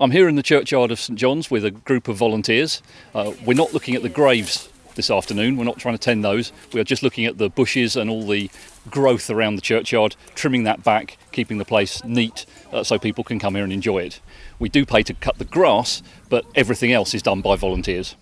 I'm here in the churchyard of St John's with a group of volunteers. Uh, we're not looking at the graves this afternoon, we're not trying to tend those. We are just looking at the bushes and all the growth around the churchyard, trimming that back, keeping the place neat uh, so people can come here and enjoy it. We do pay to cut the grass, but everything else is done by volunteers.